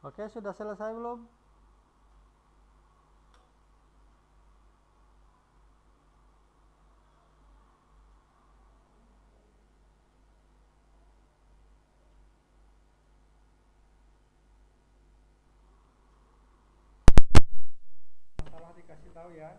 Oke, sudah selesai belum? Masalah dikasih tahu ya.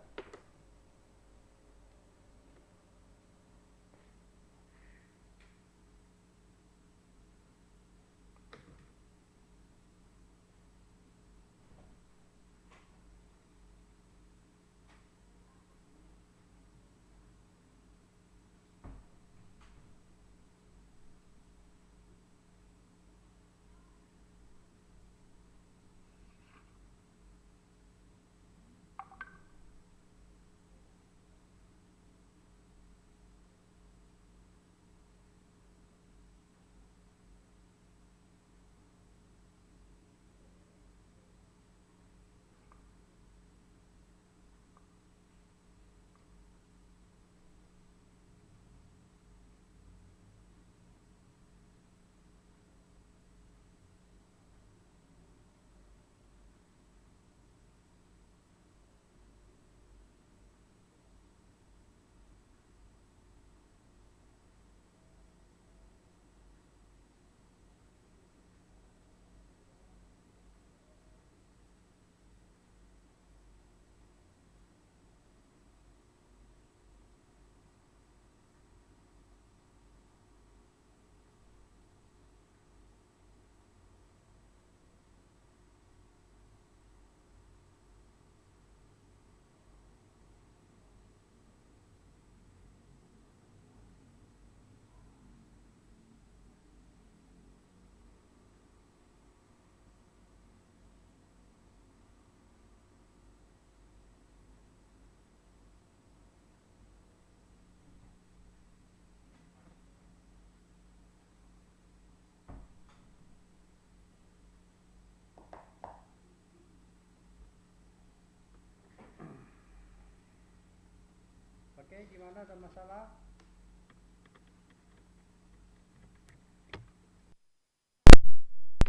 Oke, gimana ada masalah?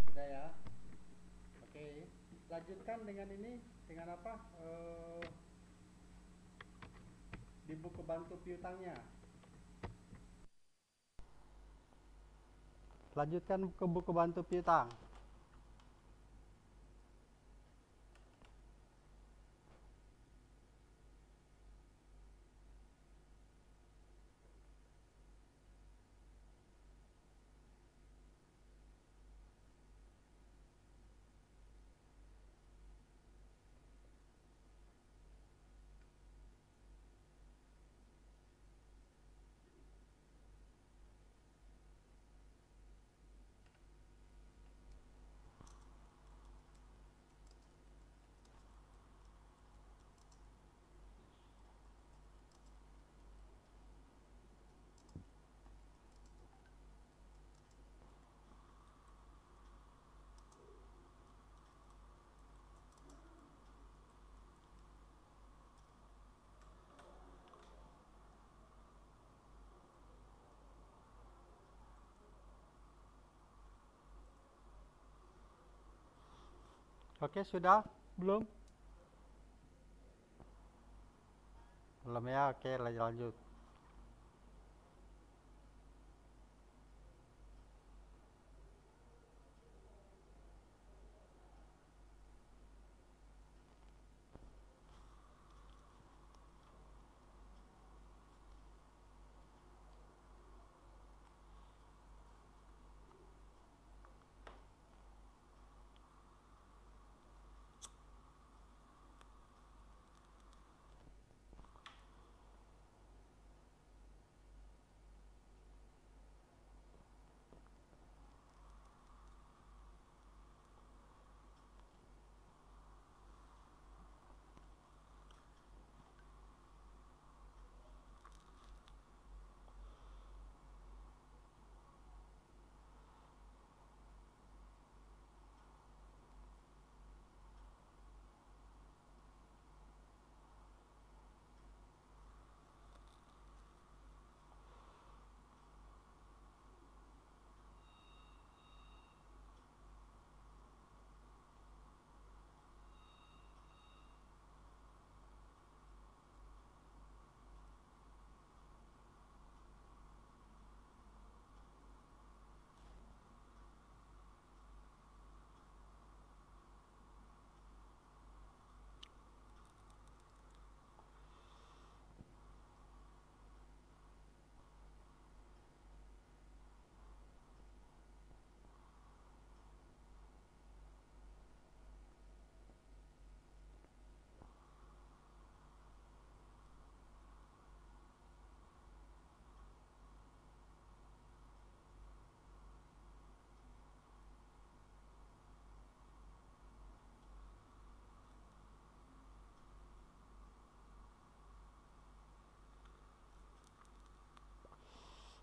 Sudah ya. Oke, lanjutkan dengan ini dengan apa? Eh, di buku bantu piutangnya. Lanjutkan ke buku bantu piutang. Oke, sudah? Belum? Belum ya? Oke, lanjut.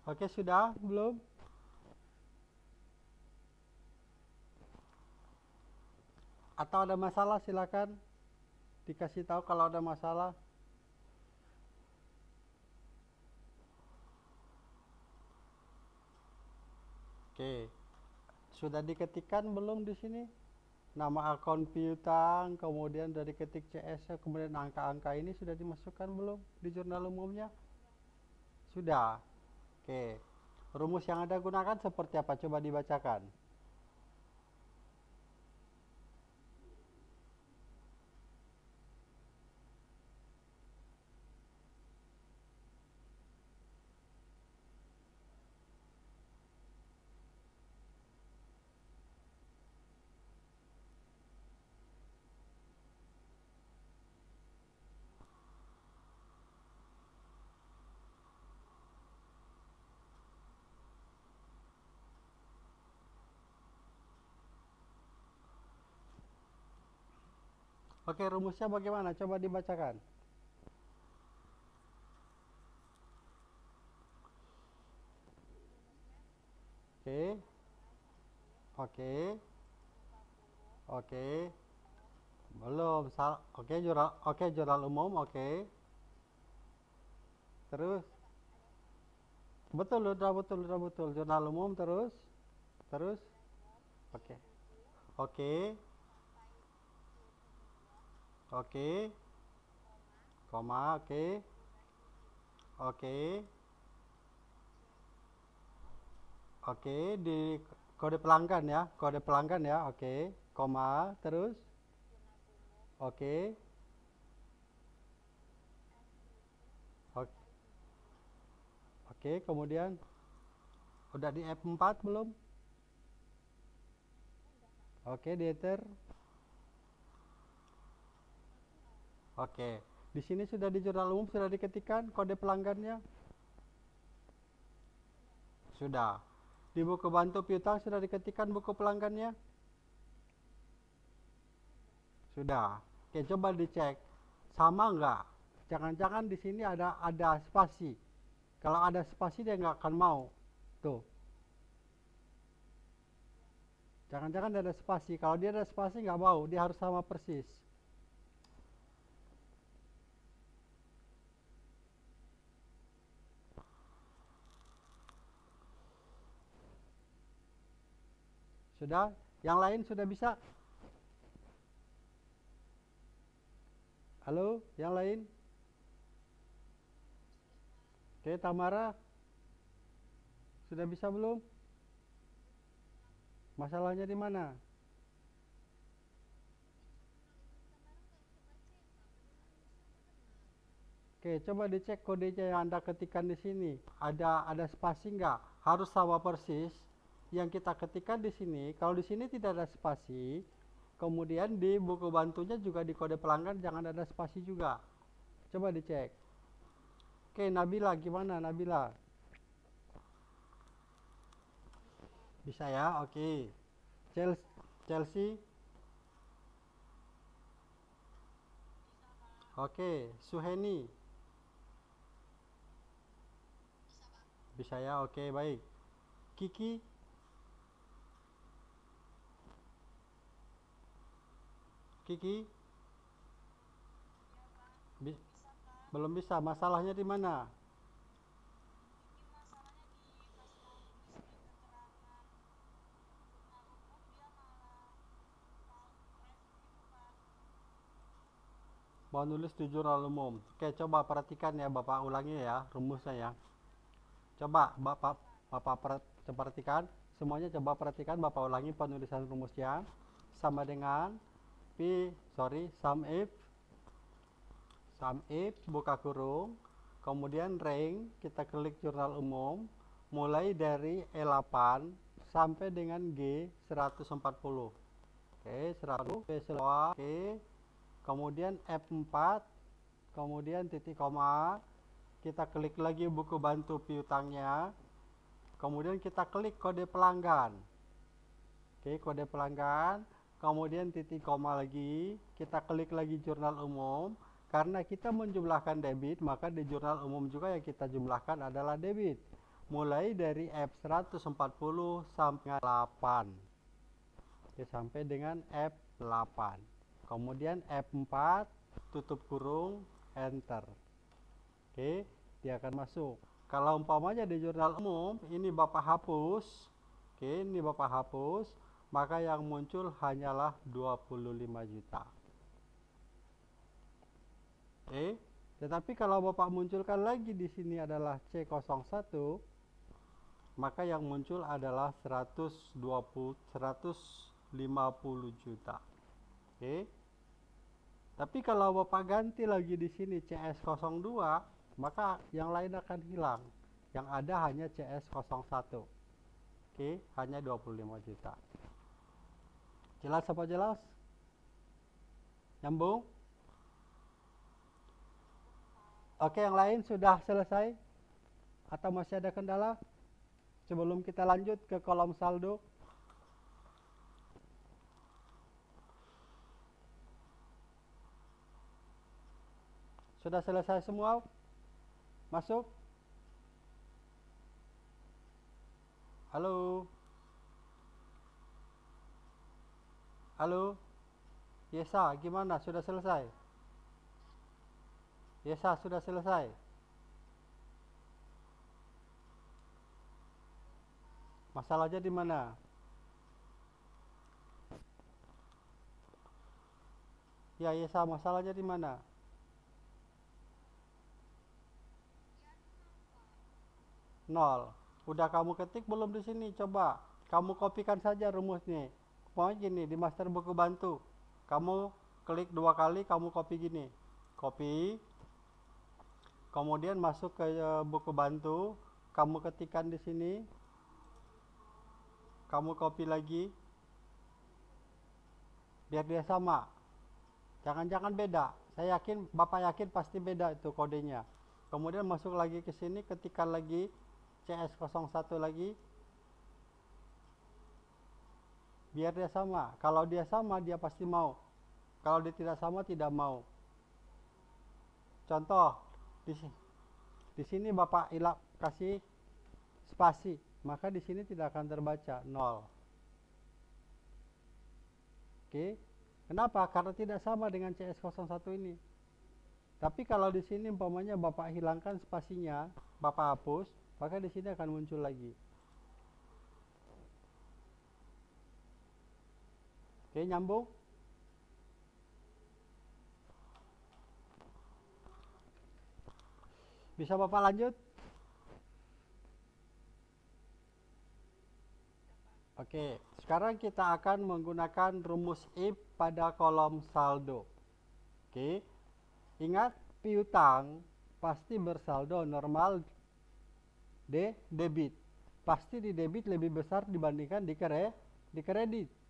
Oke, sudah belum? Atau ada masalah silakan dikasih tahu kalau ada masalah. Oke. Sudah diketikkan belum di sini? Nama akun piutang, kemudian dari ketik CS, kemudian angka-angka ini sudah dimasukkan belum di jurnal umumnya? Sudah. Oke. Rumus yang Anda gunakan seperti apa? Coba dibacakan. Oke, rumusnya bagaimana? Coba dibacakan. Oke. Oke. Oke. Belum. Sal oke, jurnal oke jurnal umum, oke. Terus Betul, udah betul, udah betul. Jurnal umum terus. Terus. Oke. Oke. Oke. Koma, oke. Oke. Oke, di kode pelanggan ya, kode pelanggan ya, oke. Koma, terus. Oke. Oke. Kemudian udah di F4 belum? Oke, di enter. Oke, di sini sudah di jurnal umum sudah diketikkan kode pelanggannya? Sudah. Di buku bantu piutang sudah diketikkan buku pelanggannya? Sudah. Oke, coba dicek. Sama enggak? Jangan-jangan di sini ada ada spasi. Kalau ada spasi dia nggak akan mau. Tuh. Jangan-jangan ada spasi. Kalau dia ada spasi nggak mau, dia harus sama persis. Sudah? Yang lain sudah bisa? Halo, yang lain? Oke, Tamara. Sudah bisa belum? Masalahnya di mana? Oke, coba dicek kodenya yang Anda ketikkan di sini. Ada ada spasi nggak? Harus sama persis yang kita ketikkan di sini, kalau di sini tidak ada spasi, kemudian di buku bantunya juga di kode pelanggan jangan ada spasi juga. Coba dicek. Oke, Nabila gimana Nabila? Bisa ya? Oke. Chelsea, Chelsea? Oke, Suheni. Bisa ya? Oke, baik. Kiki? Kiki? Belum bisa. Masalahnya di mana? Mau nulis di jurnal umum. Oke, coba perhatikan ya, Bapak ulangi ya rumusnya ya. Coba Bapak Bapak perhatikan semuanya coba perhatikan Bapak ulangi penulisan rumusnya sama dengan Sorry sum if. Sum if buka kurung. Kemudian rank kita klik jurnal umum. Mulai dari E8 sampai dengan G 140 oke 100 P oke kemudian F4 kemudian titik koma. Kita klik lagi buku bantu piutangnya. Kemudian kita klik kode pelanggan. Oke kode pelanggan kemudian titik koma lagi, kita klik lagi jurnal umum, karena kita menjumlahkan debit, maka di jurnal umum juga yang kita jumlahkan adalah debit. mulai dari F140 sampai 8 Oke, sampai dengan F8 kemudian F4 tutup kurung enter. Oke dia akan masuk. Kalau umpamanya di jurnal umum ini Bapak hapus. Oke ini Bapak hapus maka yang muncul hanyalah 25 juta. Oke tetapi kalau Bapak munculkan lagi di sini adalah C01 maka yang muncul adalah 120 150 juta. Oke tapi kalau Bapak ganti lagi di sini CS02 maka yang lain akan hilang. Yang ada hanya CS01 oke hanya 25 juta jelas apa jelas? Nyambung? Oke yang lain sudah selesai? Atau masih ada kendala? Sebelum kita lanjut ke kolom saldo. Sudah selesai semua? Masuk. Halo. Halo. Yesa, gimana? Sudah selesai? Yesa, sudah selesai? Masalahnya di mana? Ya, Yesa, masalahnya di mana? nol udah kamu ketik belum di sini coba kamu kopikan saja rumusnya mau gini di master buku bantu. Kamu klik dua kali kamu copy gini. Copy. Kemudian masuk ke eh, buku bantu. Kamu ketikkan di sini. Kamu copy lagi. Biar dia sama. Jangan-jangan beda. Saya yakin bapak yakin pasti beda itu kodenya. Kemudian masuk lagi ke sini ketikkan lagi. CS01 lagi biar dia sama. Kalau dia sama dia pasti mau. Kalau dia tidak sama tidak mau. Contoh di sini di sini Bapak ilap kasih spasi maka di sini tidak akan terbaca nol. Oke? Kenapa? Karena tidak sama dengan CS01 ini. Tapi kalau di sini umpamanya Bapak hilangkan spasinya Bapak hapus maka di sini akan muncul lagi. Oke, nyambung? Bisa Bapak lanjut? Oke, sekarang kita akan menggunakan rumus if pada kolom saldo. Oke, ingat piutang pasti bersaldo normal D debit. Pasti di debit lebih besar dibandingkan di kre di kredit.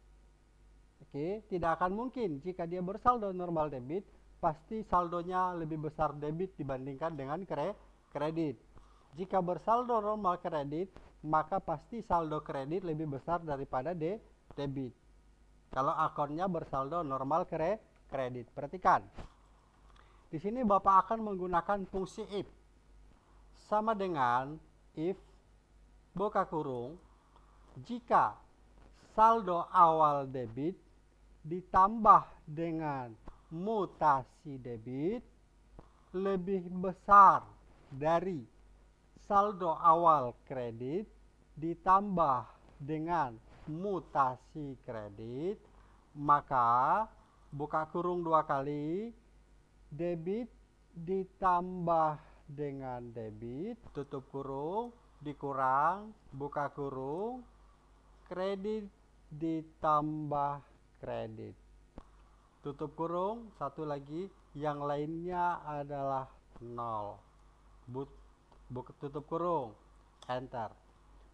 Oke, tidak akan mungkin jika dia bersaldo normal debit, pasti saldonya lebih besar debit dibandingkan dengan kre kredit. Jika bersaldo normal kredit, maka pasti saldo kredit lebih besar daripada de debit. Kalau akunnya bersaldo normal kre kredit. Perhatikan. Di sini Bapak akan menggunakan fungsi if. Sama dengan if buka kurung jika saldo awal debit ditambah dengan mutasi debit lebih besar dari saldo awal kredit ditambah dengan mutasi kredit maka buka kurung dua kali debit ditambah dengan debit tutup kurung dikurang buka kurung kredit ditambah kredit. Tutup kurung satu lagi. Yang lainnya adalah nol. But buka tutup kurung. Enter.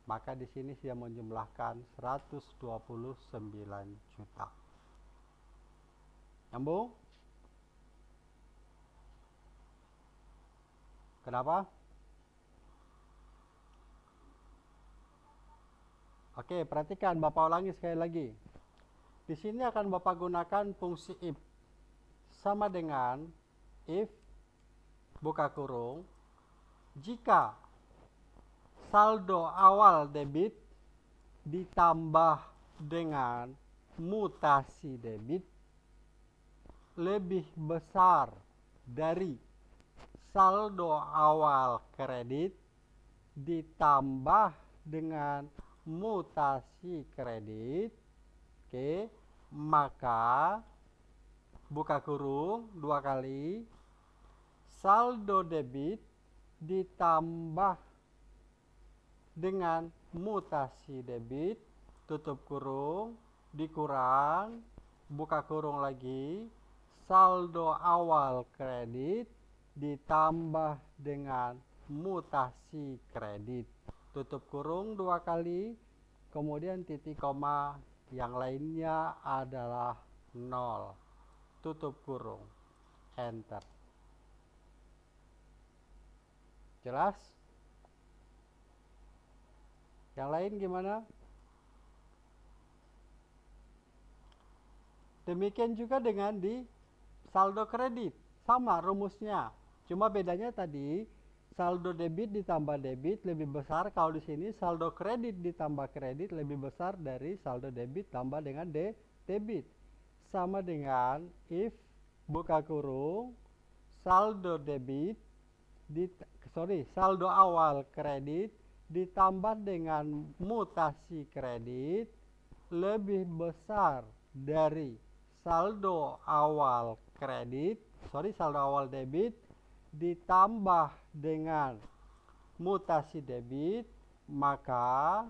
Maka di sini sudah menjumlahkan 129 juta. Nyambung? Kenapa? Oke, perhatikan Bapak ulangi sekali lagi. Di sini akan Bapak gunakan fungsi if. Sama dengan if buka kurung jika saldo awal debit ditambah dengan mutasi debit lebih besar dari saldo awal kredit ditambah dengan mutasi kredit oke maka buka kurung dua kali saldo debit ditambah dengan mutasi debit tutup kurung dikurang buka kurung lagi saldo awal kredit ditambah dengan mutasi kredit. Tutup kurung dua kali kemudian titik koma yang lainnya adalah nol. Tutup kurung. Enter. Jelas? Yang lain gimana? Demikian juga dengan di saldo kredit. Sama rumusnya. Cuma bedanya tadi saldo debit ditambah debit lebih besar. Kalau di sini saldo kredit ditambah kredit lebih besar dari saldo debit tambah dengan de debit. Sama dengan if buka kurung saldo debit di sorry saldo awal kredit ditambah dengan mutasi kredit lebih besar dari saldo awal kredit sorry saldo awal debit ditambah dengan mutasi debit maka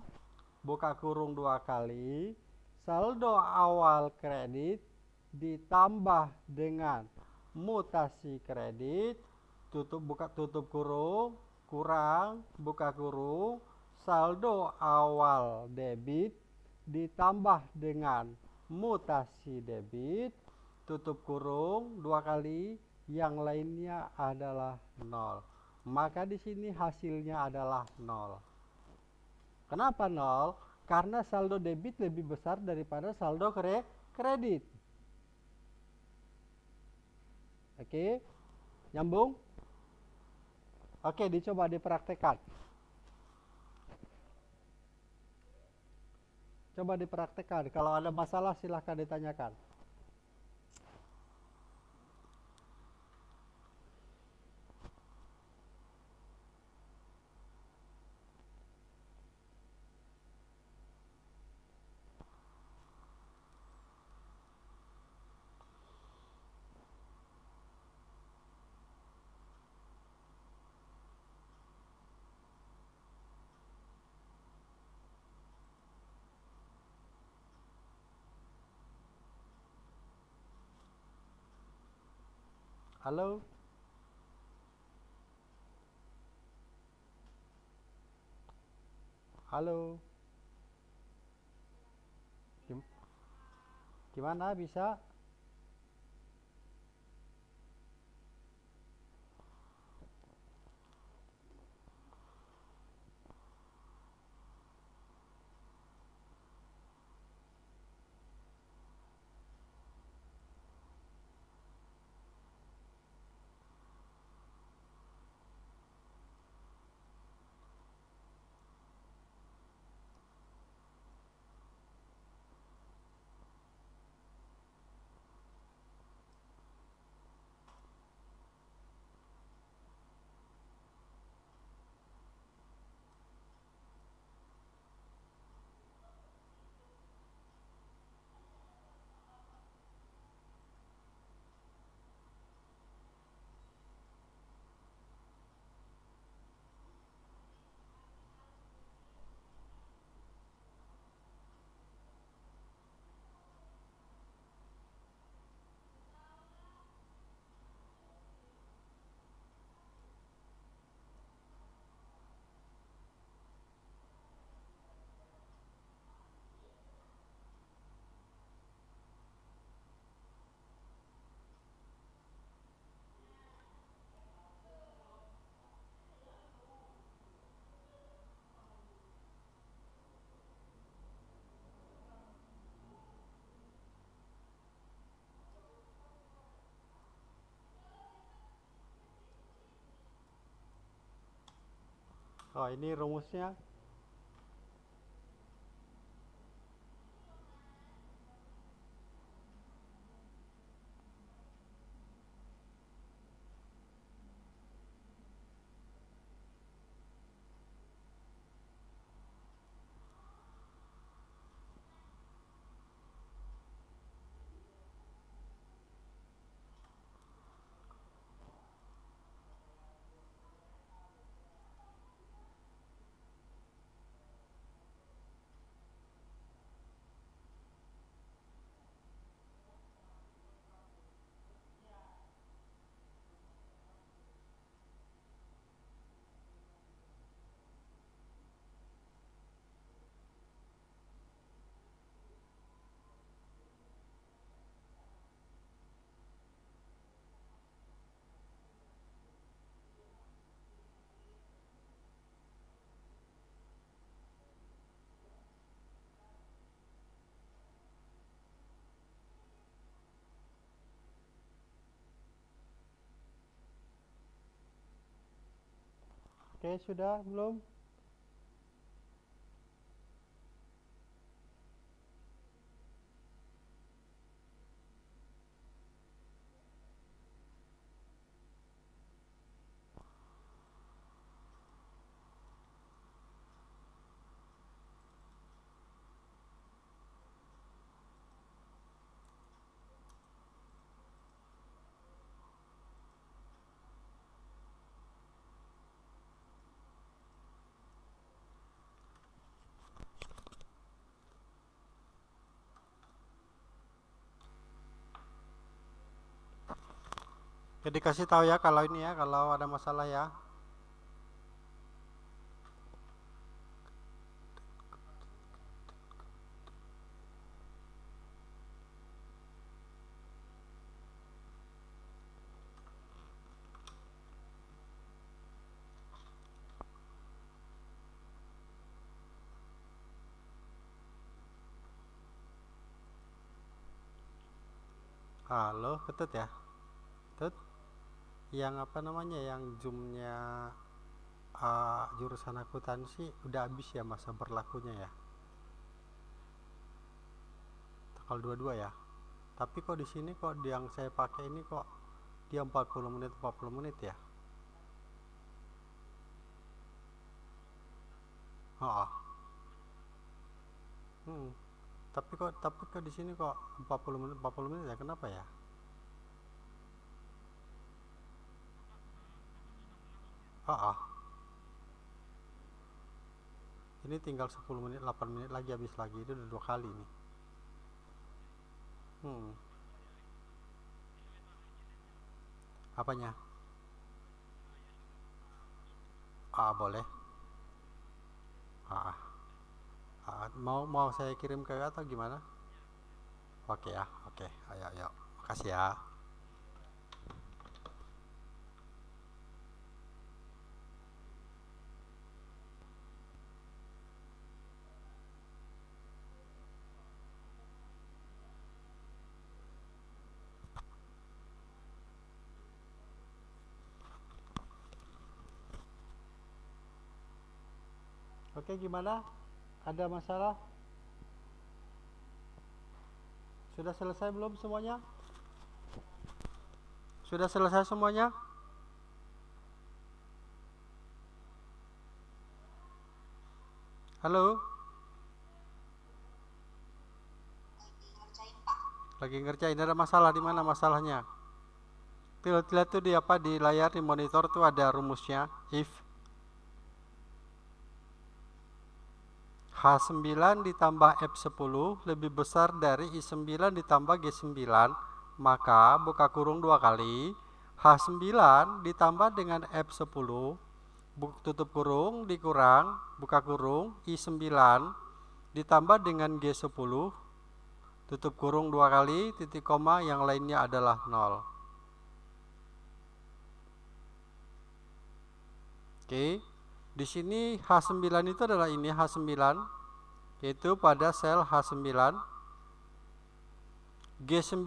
buka kurung dua kali saldo awal kredit ditambah dengan mutasi kredit tutup buka tutup kurung kurang buka kurung saldo awal debit ditambah dengan mutasi debit tutup kurung dua kali yang lainnya adalah nol maka di sini hasilnya adalah nol kenapa nol karena saldo debit lebih besar daripada saldo kredit Oke, nyambung? Oke, dicoba dipraktekkan. Coba dipraktekkan. Kalau ada masalah silahkan ditanyakan. Halo? Halo? Gimana bisa? Oh ini rumusnya Oke, sudah belum? Jadi kasih tahu ya kalau ini ya, kalau ada masalah ya. Halo, ketut ya? Tut? Yang apa namanya? Yang zoomnya uh, jurusan akuntansi udah habis ya masa berlakunya ya? Tanggal 22 ya? Tapi kok di sini kok yang saya pakai ini kok dia 40 menit 40 menit ya? Oh. Hmm. Tapi kok tapi kok di sini kok 40 menit 40 menit ya? Kenapa ya? Oh. Ini tinggal 10 menit 8 menit lagi habis lagi itu udah dua kali nih. Hmm. Apanya? Ah, boleh. Ah. ah. mau mau saya kirim ke atau gimana? Oke ya, oke. Ayo, ayo. Makasih ya. Oke, gimana? Ada masalah? Sudah selesai belum semuanya? Sudah selesai semuanya? Halo? Lagi ngerjain, ada masalah di mana masalahnya? Lihat tuh di apa di layar di monitor tuh ada rumusnya if H9 ditambah F10 lebih besar dari I9 ditambah G9 maka buka kurung dua kali. H9 ditambah dengan F10 tutup kurung dikurang buka kurung I9 ditambah dengan G10 tutup kurung dua kali titik koma yang lainnya adalah 0 oke di sini H9 itu adalah ini H9 yaitu pada sel H9 G9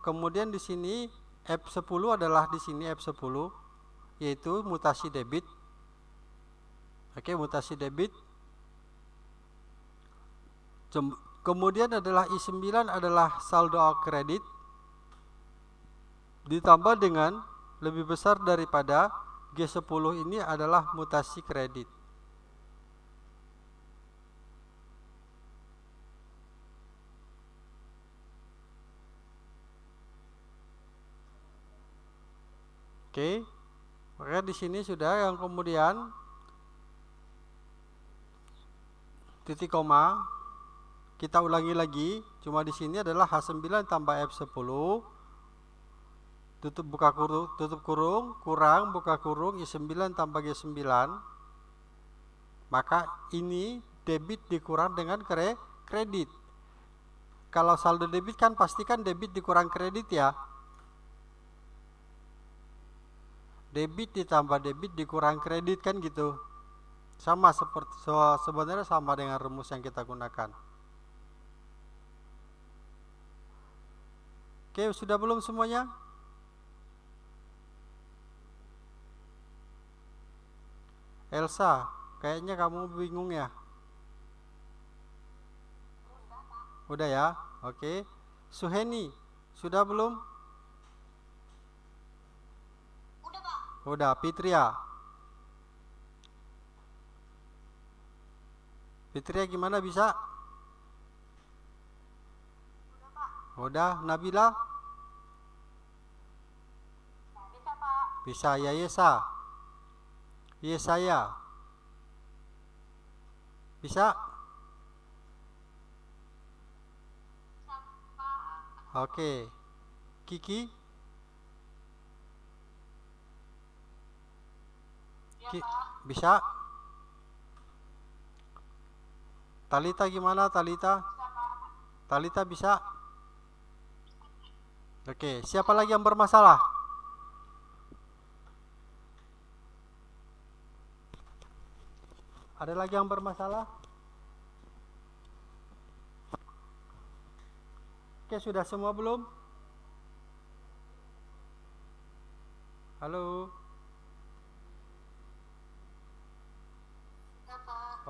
kemudian di sini F10 adalah di sini F10 yaitu mutasi debit Oke, mutasi debit. Kemudian adalah I9 adalah saldo kredit ditambah dengan lebih besar daripada G10 ini adalah mutasi kredit. Oke. Maka di sini sudah yang kemudian titik koma kita ulangi lagi cuma di sini adalah H9 tambah F10 tutup buka kurung tutup kurung kurang buka kurung I9 tambah G9 maka ini debit dikurang dengan kredit. Kalau saldo debit kan pastikan debit dikurang kredit ya. Debit ditambah debit dikurang kredit kan gitu. Sama seperti so, sebenarnya sama dengan rumus yang kita gunakan. Oke sudah belum semuanya Elsa kayaknya kamu bingung ya udah ya oke Suheni sudah belum Udah, Fitria. Fitria gimana bisa? Udah, Nabila? Bisa, Pak. Bisa, ya Yesa. Yesaya. Bisa? Bisa. Oke. Kiki? Iya, Ki bisa? Talita gimana Talita? Talita bisa? Oke, siapa lagi yang bermasalah? Ada lagi yang bermasalah? Oke, sudah semua belum? Halo?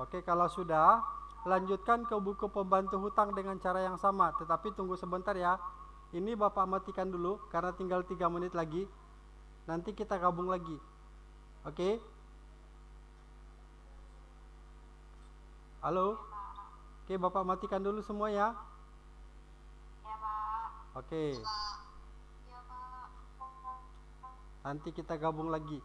Oke, kalau sudah, lanjutkan ke buku pembantu hutang dengan cara yang sama. Tetapi tunggu sebentar ya. Ini Bapak matikan dulu, karena tinggal 3 menit lagi. Nanti kita gabung lagi. Oke? Halo? Oke, Bapak matikan dulu semua ya. Pak. Oke, Pak. nanti kita gabung lagi.